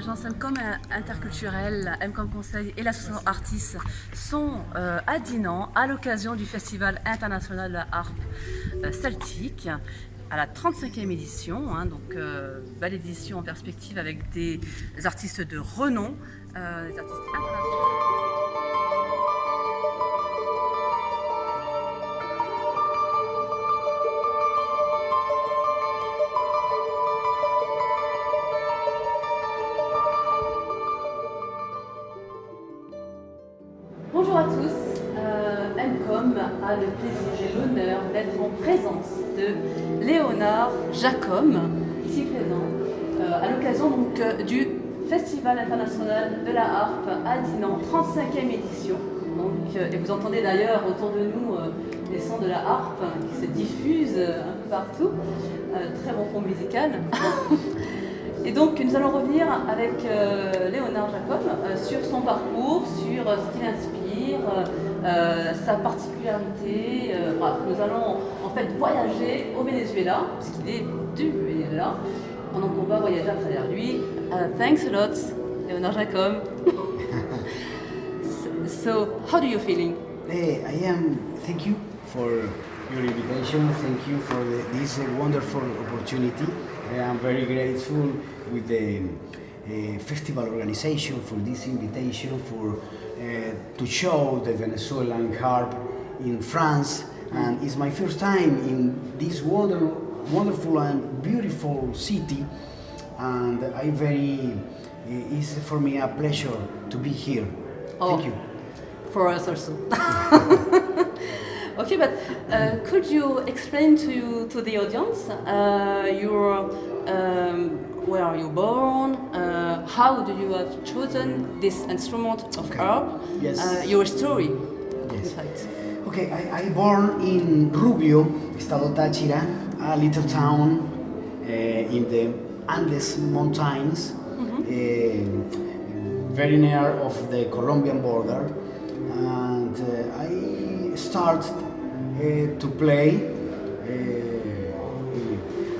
l'agence MCOM interculturelle, MCOM Conseil et l'association Artis sont euh, à Dinan à l'occasion du Festival international de la harpe euh, celtique à la 35e édition, hein, donc euh, belle édition en perspective avec des artistes de renom, des artistes internationaux. Le plaisir et l'honneur d'être en présence de Léonard Jacom, ici présent, euh, à l'occasion donc euh, du Festival international de la harpe à Dinan, 35e édition. Donc, et vous entendez d'ailleurs autour de nous les sons de la harpe qui se diffusent un peu partout. très bon fond musical. Et donc nous allons revenir avec Léonard Jacob sur son parcours, sur ce qu'il inspire euh, sa particularité. Euh, nous allons en fait voyager au Venezuela, puisqu'il est du Venezuela, pendant qu'on va voyager à travers lui. Uh, thanks a lot, Leonard Jacob. so, how do you feeling? Hey, I am. Thank you for your invitation. Thank you for the, this uh, wonderful opportunity. I am very grateful with the festival organization for this invitation for uh, to show the Venezuelan harp in France and it's my first time in this wonder, wonderful and beautiful city and I very it's for me a pleasure to be here. Oh, Thank you. For us also. okay, but uh, could you explain to to the audience uh, your um, where are you born? Uh, how do you have chosen this instrument of okay. harp? Yes. Uh, your story, yes. in fact. Okay, I, I born in Rubio, Estado Táchira, a little town uh, in the Andes Mountains, mm -hmm. very near of the Colombian border. And uh, I start uh, to play.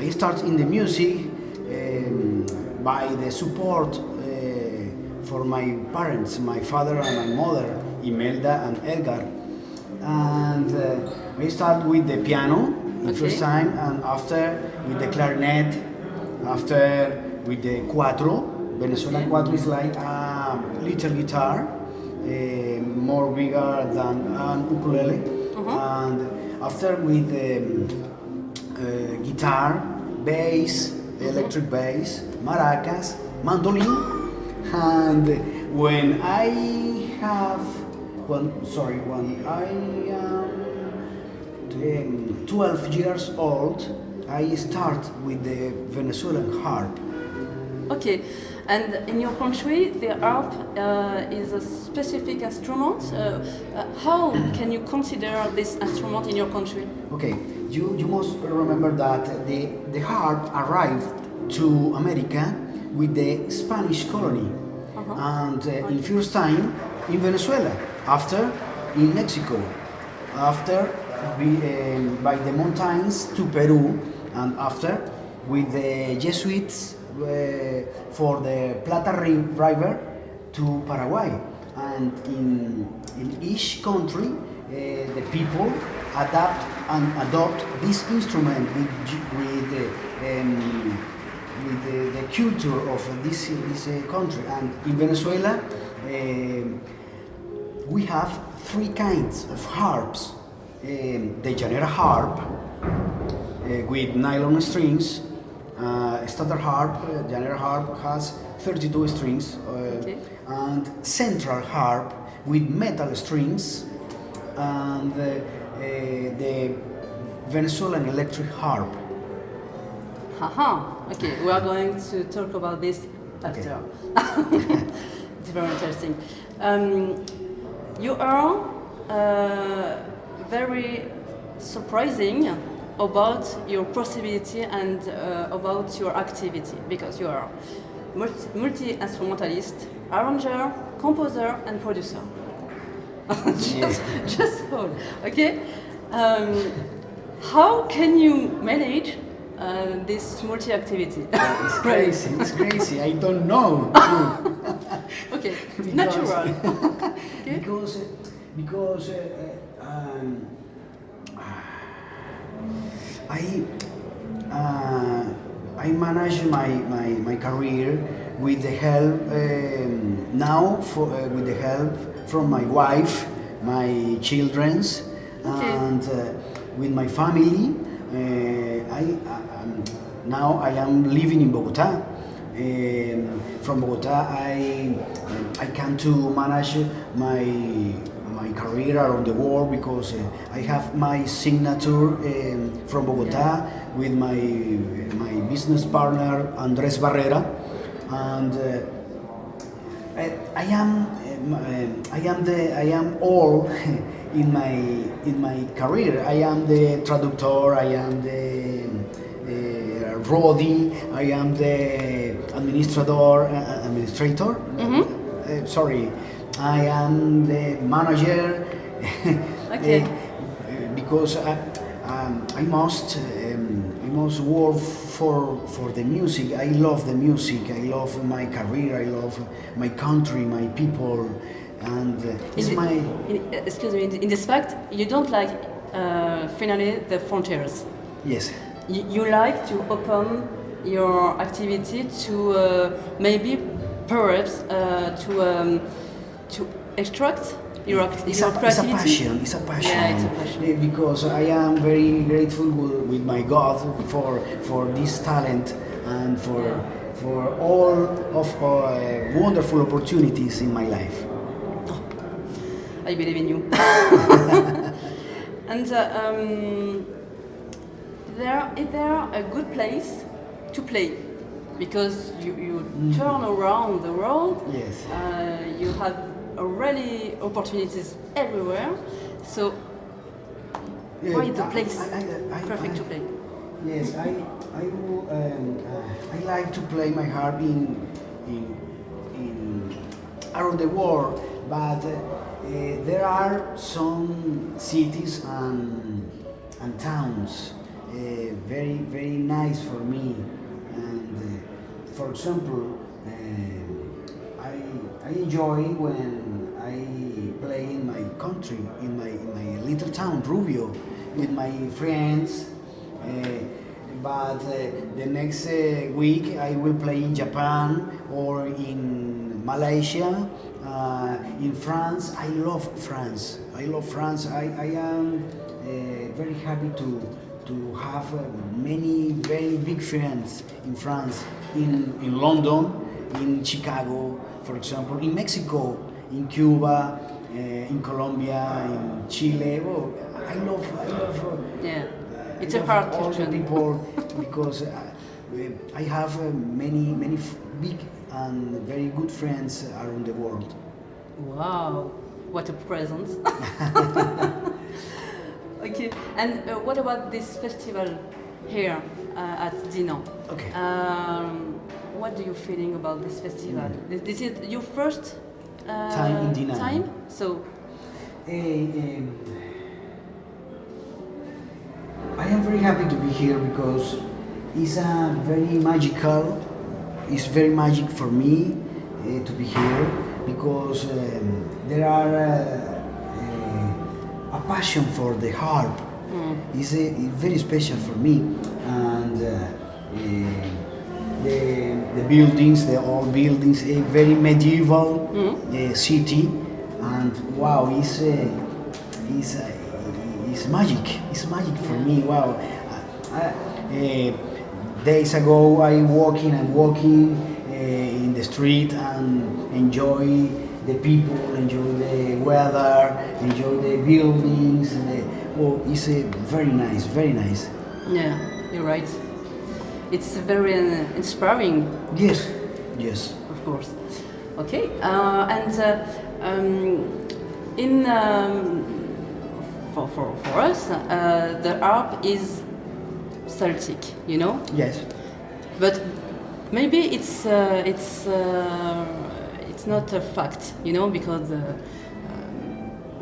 I start in the music by the support uh, for my parents, my father and my mother, Imelda and Edgar. And uh, we start with the piano the okay. first time, and after with the clarinet, after with the cuatro. Venezuelan okay. cuatro is like a little guitar, uh, more bigger than an ukulele. Uh -huh. And after with the um, guitar, bass, electric bass, maracas, mandolin, and when I have, when, sorry, when I am 12 years old, I start with the Venezuelan harp. Okay, and in your country, the harp uh, is a specific instrument. Uh, uh, how can you consider this instrument in your country? Okay, you, you must remember that the, the harp arrived to America with the Spanish colony. -huh. And uh, in first time in Venezuela, after in Mexico, after be, um, by the mountains to Peru, and after with the Jesuits uh, for the Plata River to Paraguay. And in, in each country, uh, the people adapt and adopt this instrument with, with uh, um, with the, the, culture of this, this uh, country. And in Venezuela, uh, we have three kinds of harps. Um, the Llanera harp uh, with nylon strings, uh, standard harp, uh, Llanera harp has 32 strings, uh, okay. and central harp with metal strings, and the Venezuelan electric harp Haha, okay, we are going to talk about this after. Okay. it's very interesting. Um, you are uh, very surprising about your possibility and uh, about your activity because you are multi-instrumentalist, arranger, composer and producer. just, just all, okay? Um, how can you manage uh, this multi-activity? It's crazy. It's crazy. I don't know. okay, Because- natural. Okay. because because uh, um, I uh, I manage my, my, my career with the help um, now for, uh, with the help from my wife, my childrens, Okay. and uh, with my family. Uh, I, now I am living in Bogota. Um, from Bogota, I I can to manage my my career around the world because uh, I have my signature um, from Bogota with my my business partner Andres Barrera, and uh, I, I am um, um, I am the I am all in my in my career. I am the traductor. I am the uh, Rodi. I am the administrator. Uh, administrator. Uh, sorry, I am the manager. Okay. Uh, because I, um, I must um, I must work for for the music. I love the music. I love my career. I love my country, my people, and uh, it's In my in- uh, excuse me, in, in this fact, you don't like uh, finally the frontiers. yes. You, like to open your activity to uh, maybe, perhaps, uh, to um, to extract your, It's your a, it's a passion. It's a passion. Yeah, it's a passion. Because I am very grateful with my God for for this talent and for for all of uh, wonderful opportunities in my life. I believe in you. and uh, um, there, is there a good place to play? Because you, you turn around the world, Yes. uh, you have really opportunities everywhere. So, Yeah, why the place I- I- I- perfect to play? Yes, I I will, um, uh, I like to play my harp in in, in around the world, but uh, uh, there are some cities and and towns very very nice for me. And uh, for example, uh, I I enjoy when I play in my country, in my in my little town Rubio, with my friends. Uh, but uh, the next uh, week I will play in Japan or in Malaysia, uh, in France. I love France. I love France. I, I am uh, very happy to to have uh, many very big friends in France, in, in London, in Chicago, for example, in Mexico, in Cuba, uh, in Colombia, in Chile. Oh, I love, I love. uh, Yeah, uh, it's I a part all the people because uh, I have uh, many, many f- big and very good friends around the world. Wow, what a present! okay, and uh, what about this festival here uh, at Dinan? Okay. Um, what are you feeling about this festival? This, this is your first uh, Time in Dinan. Time, so Eh, um, I am very happy to be here because it's a very magical, it's very magic for me uh, to be here because um, there are uh, a passion for the harp. It's, a, very special for me and uh, the, the buildings, the old buildings, a very medieval uh, city and wow, it's, uh, it's, it's magic. It's magic for me. Wow. I, uh, days ago, I walking and walking uh, in the street and enjoy the people, enjoy the weather, enjoy the buildings. The, oh, it's uh, very nice, very nice. yeah, you're right. It's very uh, inspiring, Yes, yes. of course. Okay, uh, and uh, um, in um, for, for, for us, uh, the harp is Celtic, you know, Yes. but maybe it's uh, it's uh, it's not a fact, you know, because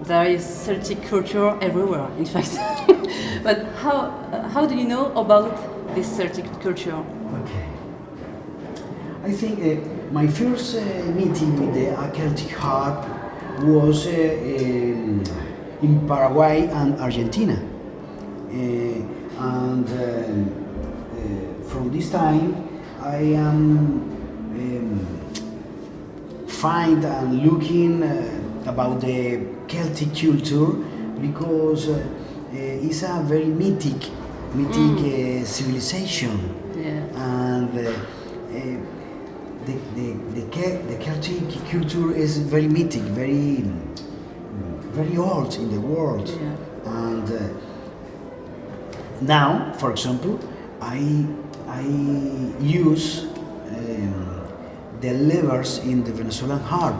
there is Celtic culture everywhere, in fact. but how how do you know about this Celtic culture? Okay. I think uh, my first uh, meeting with the Celtic harp was uh, in, in Paraguay and Argentina. Uh, and um, uh, from this time, I am um, find and looking uh, about the Celtic culture because uh, it's a very mythic, mythic uh, civilization Yeah. and uh, the, the, the, the Celtic culture is very mythic, very, very old in the world. Yeah. And uh, now, for example, I, I use um, the levers in the Venezuelan harp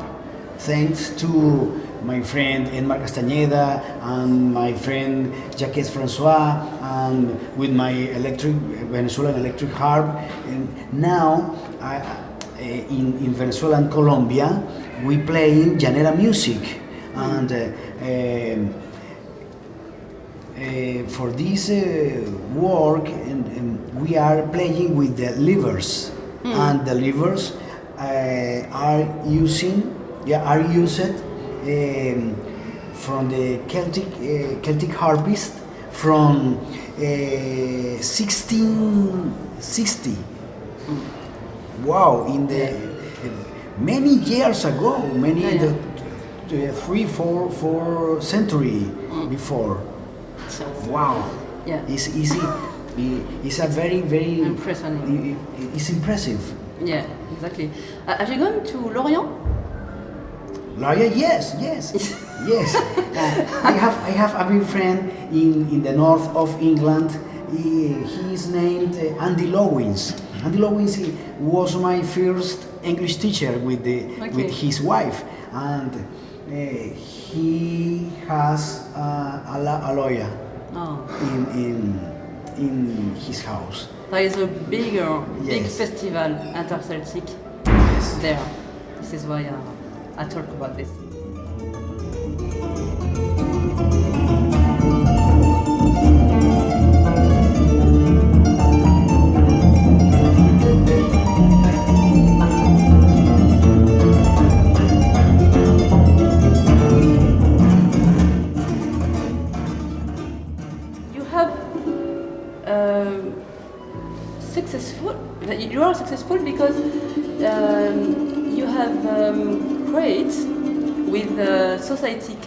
thanks to my friend Enmar Castañeda and my friend Jacques Francois and with my electric Venezuelan electric harp. And now I, uh, in, in Venezuela and Colombia we play in llanera music. And uh, um, uh, for this uh, work and, and we are playing with the levers. And the levers uh, are using yeah, are used um, from the Celtic uh, Celtic harpist from uh, 1660 wow in the many years ago many Yeah, the, three four four century before So, wow Yeah. it's easy it's a very very Impressive. it's impressive yeah, exactly. Uh, have you gone to Lorient? Lawyer, yes, yes, yes. Uh, I have I have a big friend in, in the north of England. He, he is named uh, Andy Lowins. Andy Lowins was my first English teacher with the Okay. with his wife, and uh, he has uh, a, la- a lawyer Oh. in, in in his house. There is a bigger, big festival inter-Celtic Yes. there. This is why uh, I talk about this.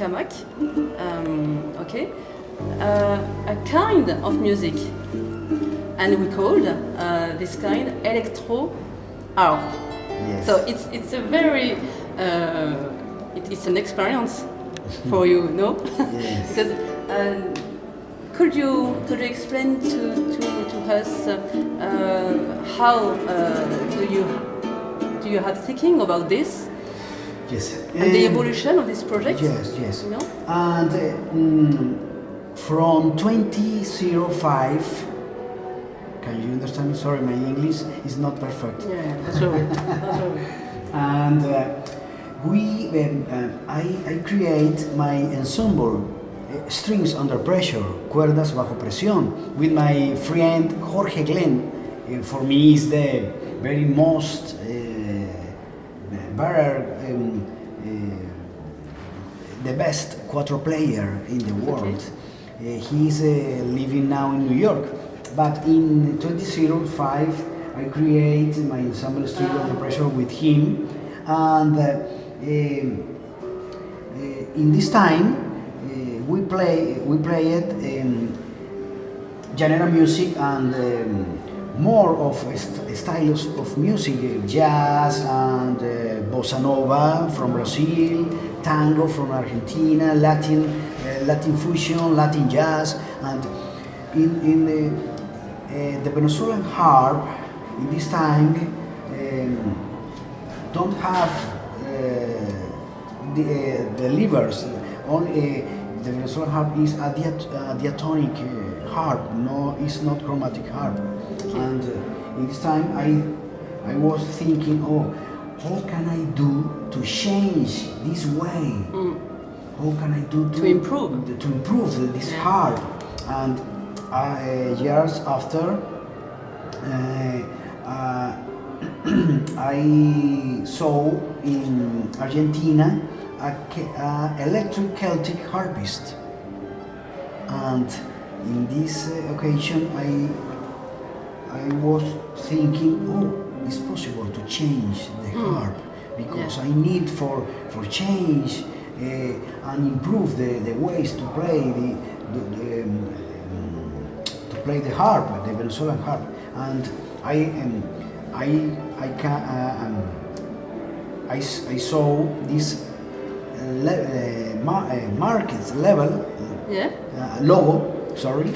Camac, um, okay, uh, a kind of music, and we called uh, this kind electro art. Yes. So it's it's a very uh, it, it's an experience for you, no? Yes. because um, could you could you explain to to, to us uh, uh, how uh, do you do you have thinking about this Yes. and the Um, evolution of this project? Yes, yes. You know? And mm, from 2005, can you understand me? Sorry, my English is not perfect. Yeah, that's right. That's right. And uh, we, um, uh, I, I create my ensemble, uh, Strings Under Pressure, Cuerdas Bajo Presión, with my friend Jorge Glem. Uh, for me, is the very most uh, uh, the best cuatro player in the world. Uh, he's uh, living now in New York. But in 2005, I create my ensemble String Under Pressure with him, and uh, um, in this time we play we played um, genre music and um, more of st- styles of music, jazz and uh, bossa nova from Brazil, tango from Argentina, Latin, uh, Latin fusion, Latin jazz, and in, in the, uh, the Venezuelan harp in this time um, don't have the, the levers. Only the Venezuelan harp is a diat- uh, diatonic uh, harp. No, it's not chromatic harp. And uh, in this time, I I was thinking, oh, how can I do to change this way? How can I do to, To improve. to improve this harp? And uh, years after, Uh, uh, I saw in Argentina a, electric Celtic harpist, and in this occasion I I was thinking, oh, it's possible to change the harp because Yeah. I need for for change uh, and improve the, the ways to play the, the, the um, to play the harp, the Venezuelan harp, and I um, I I can uh, um, I, I saw this le- uh, mar- uh, market level Yeah. uh, logo, sorry,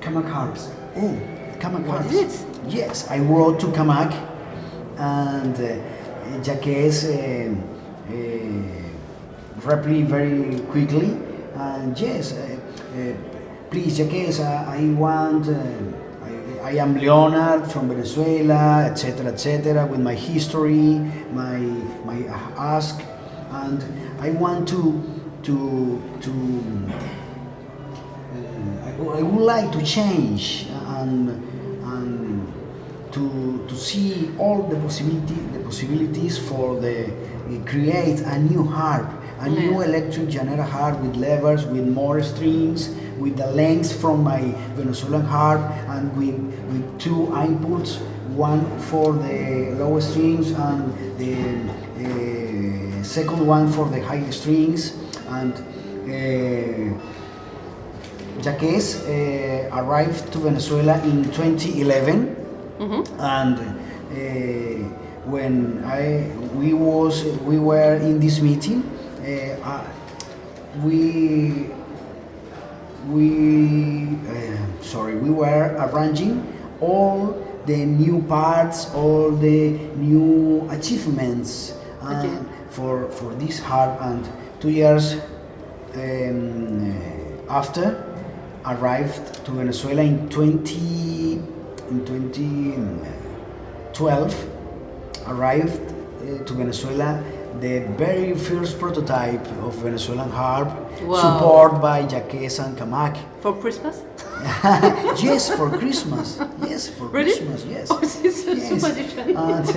Camac Harps. Oh, Camac What Harps. Yes, I wrote to Camac and uh, Jacques uh, uh, replied very quickly. And yes, please, Jacques, I, I want. I, am Leonard from Venezuela, etc., etc., with my history, my my ask, and I want to to to uh, I, I would like to change and to, to see all the possibility the possibilities for the uh, create a new harp, a new electric Llanera harp with levers, with more strings, with the length from my Venezuelan harp, and with with two inputs, one for the lower strings and the uh, second one for the high strings, and. Uh, Jacques uh, arrived to Venezuela in 2011, and uh, when I we was we were in this meeting, uh, uh, we we uh, sorry we were arranging all the new parts, all the new achievements Okay. for for this harp, and two years um, after arrived to Venezuela in 20 in 2012 arrived uh, to Venezuela the very first prototype of Venezuelan harp Wow. supported by Jacques and Camac For Christmas? yes for Christmas yes for Really? Christmas yes Oh, this is Yes. supposition. And, uh,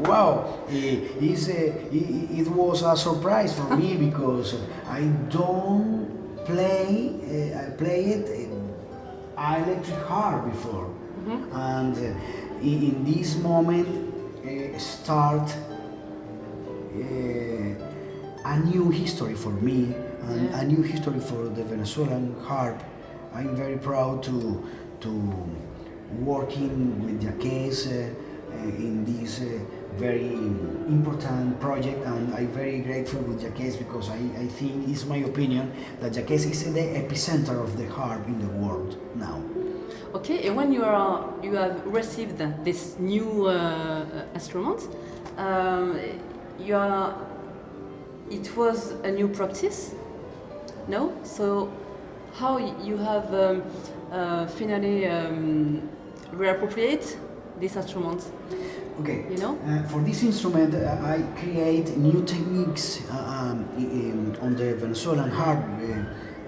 wow, eh, it's, uh, it, it was a surprise for me because I don't play, uh, I played uh, electric harp before, and uh, in, this moment uh, start uh, a new history for me and Yeah. a new history for the Venezuelan harp. I'm very proud to to working with Jacques uh, uh, in this very important project and I'm very grateful with Jacques because I, I think it's my opinion that Jacques is the epicenter of the harp in the world now. Okay, and when you are you have received this new uh, instrument, um, you are it was a new practice, no? So how you have um, uh, finally um, reappropriate this instrument? Okay. You know? Uh, for this instrument, uh, I create new techniques uh, um, in- on the Venezuelan harp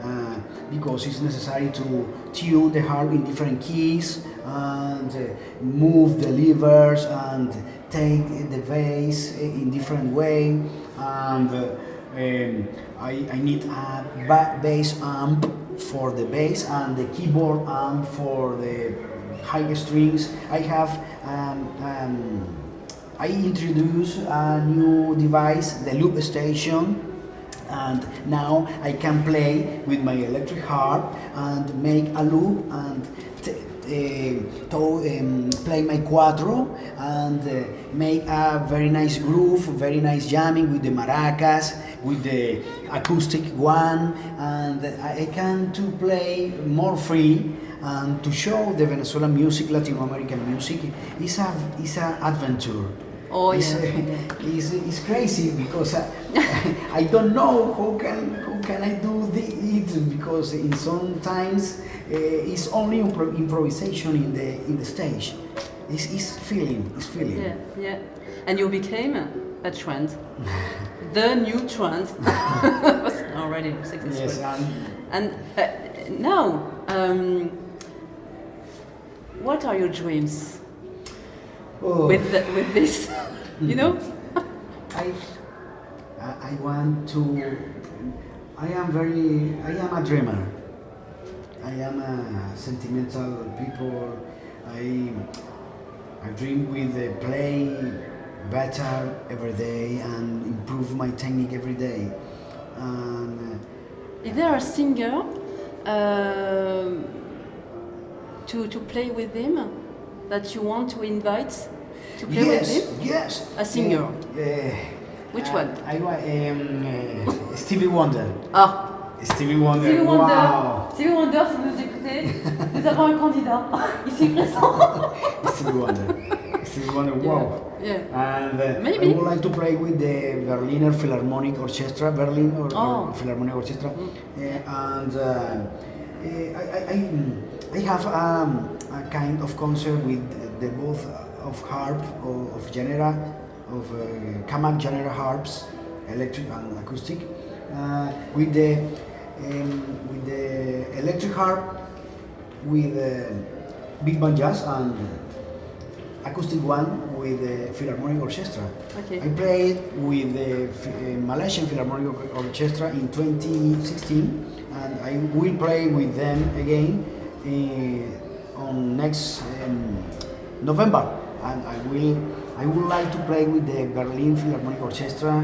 uh, because it's necessary to tune the harp in different keys and uh, move the levers and take the bass in different way. And uh, um, I, I need a ba- bass amp for the bass and the keyboard amp for the high strings. I have um, um, I introduce a new device, the loop station, and now I can play with my electric harp and make a loop and um, play my cuatro and uh, make a very nice groove, very nice jamming with the maracas, with the acoustic one, and I can to play more free and to show the Venezuelan music, Latin American music, is a is a adventure. Oh, it's, yeah. it's, it's crazy because I, I don't know how can how can I do the, it because in some times uh, it's only impro- improvisation in the in the stage. It's, it's feeling, it's feeling. Yeah, yeah. And you became a trend, the new trend. was already successful. Yes, and And uh, now, um, what are your dreams Oh. with the, with this? you know? I, I want to. I am very. I am a dreamer. I am a sentimental people. I I dream with uh, play better every day and improve my technique every day. And Is there a singer um to, to play with him that you want to invite to uh, play yes, with him? yes. A singer. Yeah. Which Uh, one? I um, uh, Stevie Wonder. Ah, Stevie Wonder. Stevie Wonder. Wow. Stevie Wonder, si vous écoutez, nous avons un candidat ici présent. Stevie Wonder. Stevie Wonder. Wow. Yeah. And uh, Maybe. I would like to play with the Berliner Philharmonic Orchestra, Berlin or, or Oh. Philharmonic Orchestra, Uh, and uh, uh, I, I, I, I have um, a kind of concert with the both of harp of, of llanera, of uh, Camac llanera harps, electric and acoustic, uh, with the um, with the electric harp, with uh, big band jazz and acoustic one with the Philharmonic Orchestra. Okay. I played with the uh, Malaysian Philharmonic Or- Orchestra in 2016 and I will play with them again on next um, November and I will I would like to play with the Berlin Philharmonic Orchestra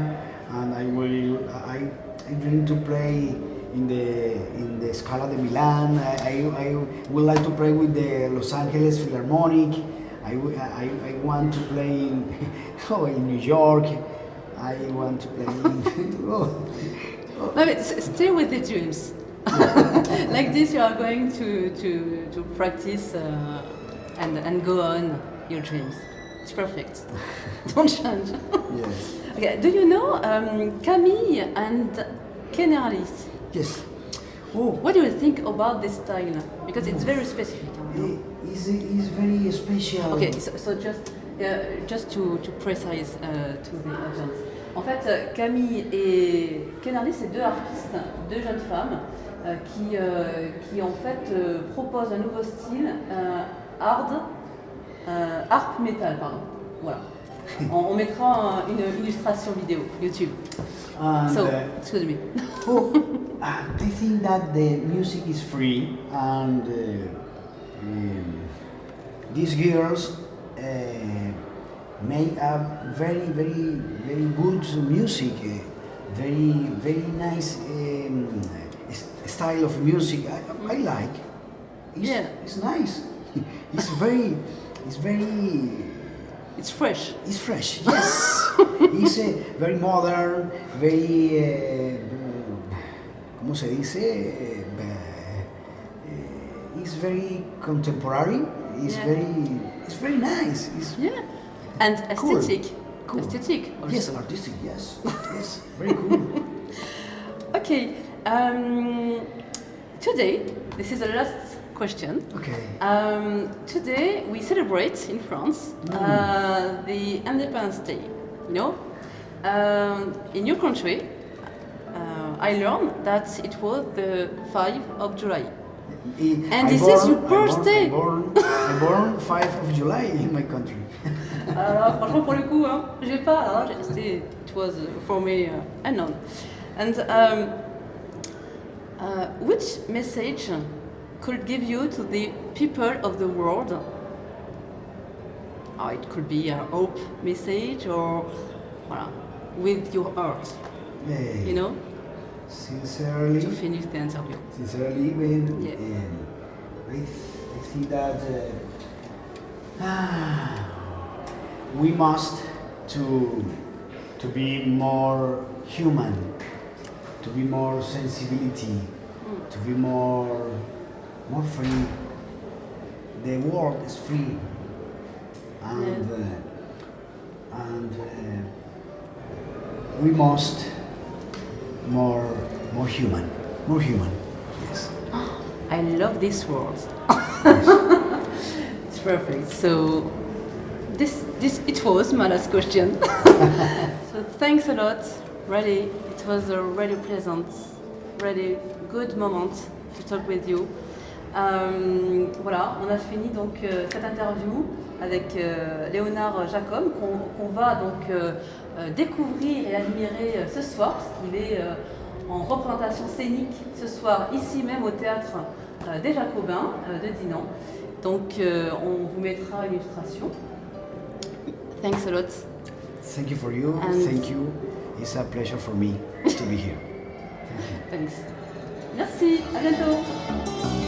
and I will I, I dream to play in the in the Scala de Milan I, I, I would like to play with the Los Angeles Philharmonic I I want to play in, oh, in New York. I want to play in. oh, No, stay with the dreams. like this, you are going to, to, to practice uh, and, and go on your dreams. It's perfect. Don't change. yes. okay, do you know um, Camille and Kennerly? Yes. Oh, What do you think about this style? Because it's very specific. is is very special. Ok, so, so just, uh, just to, to precise uh, to the audience. En fait, euh, Camille et Kennerly, c'est deux artistes, deux jeunes femmes qui, euh, qui en fait euh, proposent un nouveau style, euh, hard, euh, harp metal, pardon. Voilà. On, on mettra un- une illustration vidéo YouTube. And, So, excuse me. oh, uh, I think that the music is free and uh, um, these girls uh, make a very, very, very good music, uh, very, very nice um, style of music. I, I like. It's, Yeah. it's nice. It's very, it's very It's fresh. it's fresh, yes. it's uh, very modern, very. Uh, ¿Cómo se dice? Uh, it's very contemporary. It's Yeah. very. It's very nice. It's Yeah. And Cool. aesthetic. Cool. Aesthetic. Also. yes, artistic. Yes, yes, very cool. Okay. Um, today, this is the last question. Okay. Um, today we celebrate in France uh, the Independence Day. You know, um, in your country, uh, I learned that it was the 5 of July. And I this is born- your I born- birthday. I born, I born 5 of July in my country. Alors, franchement, pour le coup, hein, j'ai pas. C'était, it was uh, for me uh, unknown. And um, uh, which message could give you to the people of the world? Oh, it could be a hope message or, voilà, with your heart, you know, Sincerely. to finish the interview. Sincerely, when Yeah. I, th- I think that uh, we must to to be more human, to be more sensibility, to be more more free. The world is free, and uh, and uh, we must more more human, more human. Yes. I love this word. it's perfect. So this this it was my last question. so thanks a lot. Really, was a really pleasant, really good moment to talk with you. Euh, voilà, on a fini donc euh, cette interview avec euh, Léonard Jacob qu'on va donc euh, découvrir et admirer ce soir, parce qu'il est en représentation scénique ce soir ici même au théâtre des Jacobins de Dinan. Donc on vous mettra une illustration. Thanks a lot. Thank you for you. And- Thank you. It's a pleasure for me to be here. Thanks. Merci, à bientôt.